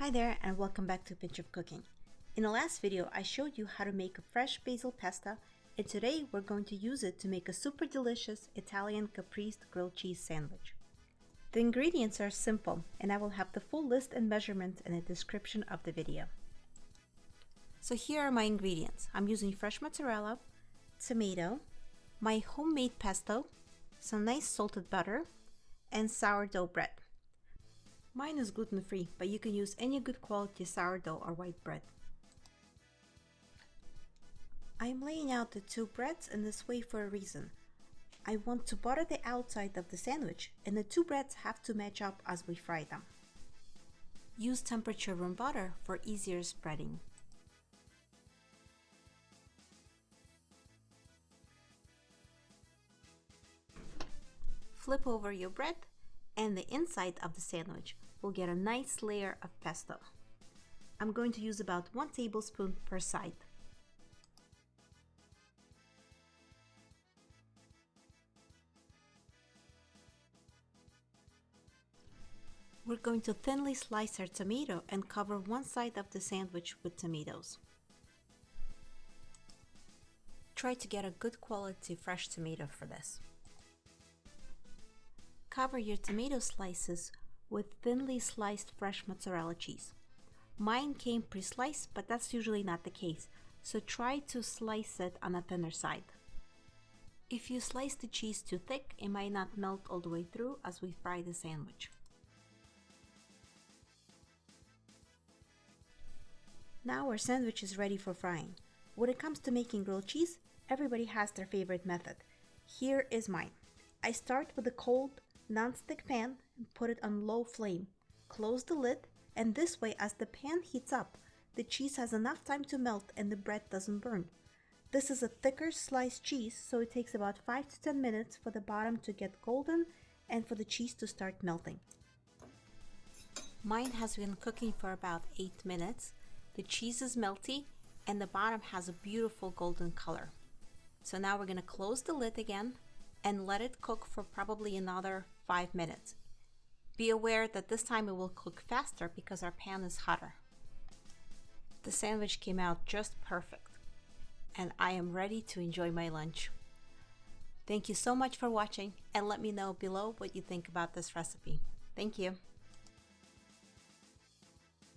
Hi there and welcome back to Pinch of Cooking. In the last video I showed you how to make a fresh basil pasta and today we're going to use it to make a super delicious Italian caprese grilled cheese sandwich. The ingredients are simple and I will have the full list and measurements in the description of the video. So here are my ingredients. I'm using fresh mozzarella, tomato, my homemade pesto, some nice salted butter, and sourdough bread. Mine is gluten-free, but you can use any good quality sourdough or white bread. I'm laying out the two breads in this way for a reason. I want to butter the outside of the sandwich and the two breads have to match up as we fry them. Use temperature room butter for easier spreading. Flip over your bread and the inside of the sandwich will get a nice layer of pesto. I'm going to use about one tablespoon per side. We're going to thinly slice our tomato and cover one side of the sandwich with tomatoes. Try to get a good quality fresh tomato for this. Cover your tomato slices with thinly sliced fresh mozzarella cheese. Mine came pre-sliced, but that's usually not the case, so try to slice it on a thinner side. If you slice the cheese too thick, it might not melt all the way through as we fry the sandwich. Now our sandwich is ready for frying. When it comes to making grilled cheese, everybody has their favorite method. Here is mine. I start with a cold non-stick pan and put it on low flame. Close the lid and this way as the pan heats up, the cheese has enough time to melt and the bread doesn't burn. This is a thicker sliced cheese so it takes about 5 to 10 minutes for the bottom to get golden and for the cheese to start melting. Mine has been cooking for about 8 minutes. The cheese is melty and the bottom has a beautiful golden color. So now we're going to close the lid again and let it cook for probably another 5 minutes. Be aware that this time it will cook faster because our pan is hotter. The sandwich came out just perfect and I am ready to enjoy my lunch. Thank you so much for watching and let me know below what you think about this recipe. Thank you.